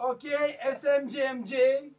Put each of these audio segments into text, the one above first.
Okay, SMGMG.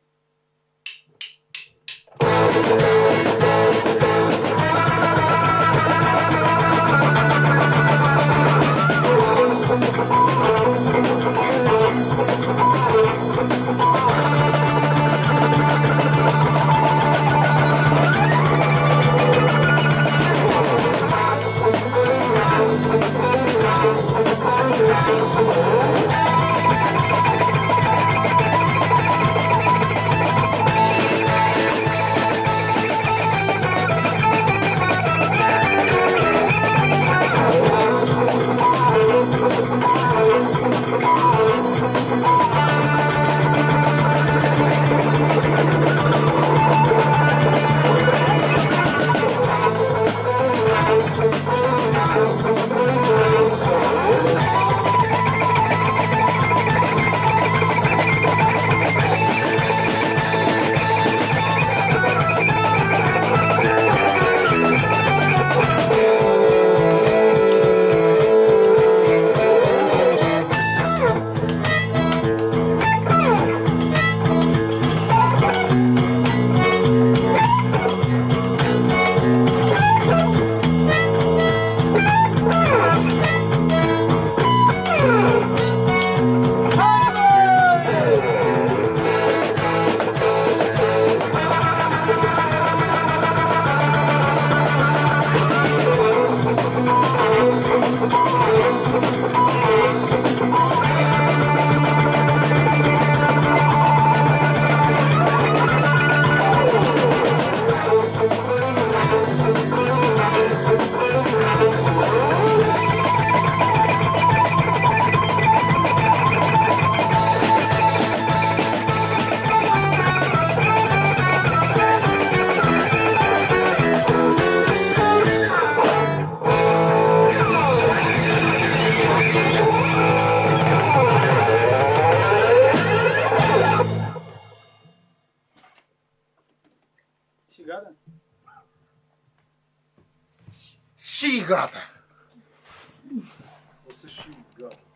Сигата? Сигата!